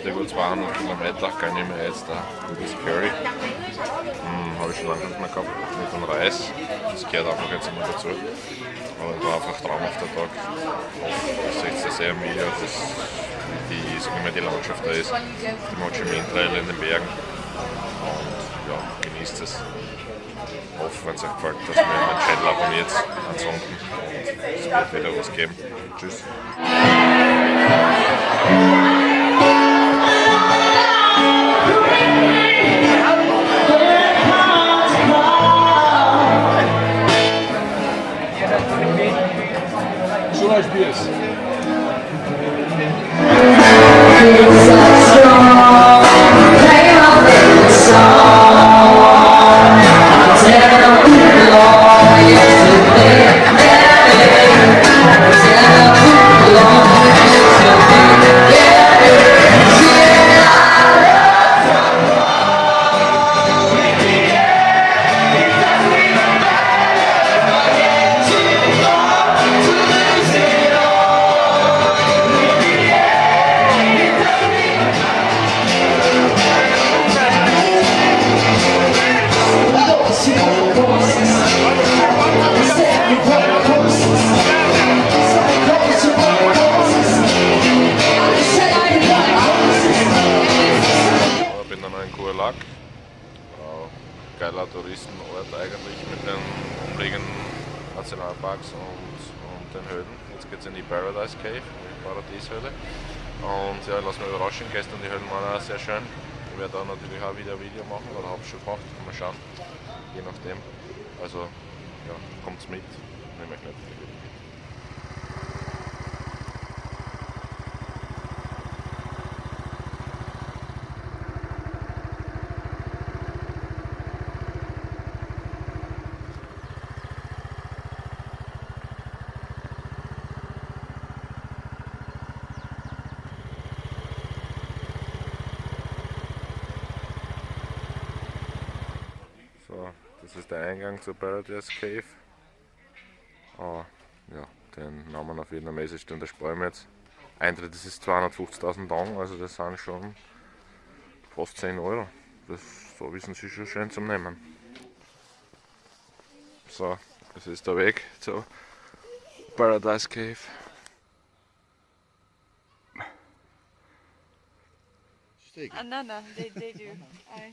heute über 200 Kilometer kann ich mir jetzt da das Curry. Hm, Habe ich schon lange nicht mehr gehabt mit dem Reis. Das gehört einfach jetzt immer dazu. Aber es war einfach traumhafter Tag. Ihr seht das sehr im Video, das, die, sagen wir, die Landschaft da ist. Die Mochi Min Trail in den Bergen. Und genießt es. Ich hoffe, wenn es euch gefällt, dass ihr den Channel abonniert. Ansonsten es wird wieder was geben. Tschüss. Geiler Touristenort eigentlich mit den umliegenden Nationalparks und, und den Höhlen. Jetzt geht es in die Paradise Cave, die Paradieshöhle. Und ja, lass mich überraschen, gestern die Höhlen waren auch sehr schön. Ich werde da natürlich auch wieder ein Video machen oder habe schon gemacht, mal schauen, je nachdem. Also ja, kommt's mit, nehme ich nicht. Das ist der Eingang zur Paradise Cave. Oh, ja, den Namen auf vietnamesisch, den sparen wir jetzt. Eintritt das ist 250.000 Dong, also das sind schon fast 10 Euro. Das, so wissen sie schon schön zum Nehmen. So, das ist der Weg zur Paradise Cave. Uh, no, no, they, they do. I...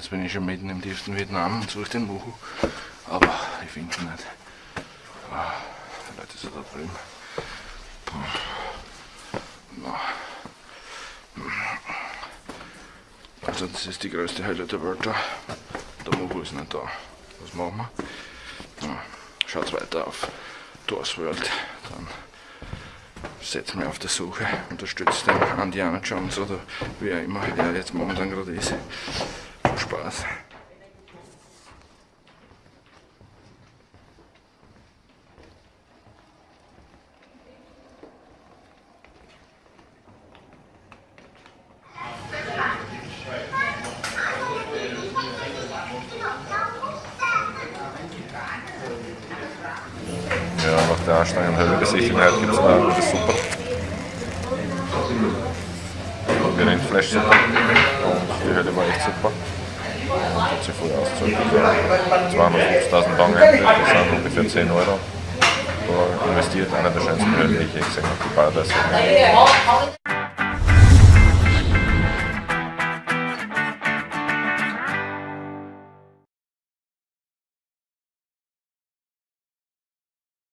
Jetzt bin ich schon mitten im tiefsten Vietnam und suche den Muhu, aber ich finde ihn nicht. Ah, vielleicht ist er da drüben. Also das ist die größte Hölle der Welt da. Der Muhu ist nicht da. Was machen wir? Ja, schaut weiter auf Doors World. Dann setzt mich auf der Suche, unterstützt den Indiana Jones oder wie er immer er jetzt momentan gerade ist. Spaß. Der anstrengenden Höhlebesichtigung gibt es noch eine gute Suppe. Wir Rindfleischsuppe und die Höhle war echt super. hat sich voll ausgezahlt. Also 250.000 Banken, das sind ungefähr 10 Euro investiert. Einer der schönsten Höhlen, die ich je gesehen habe, die Paradise.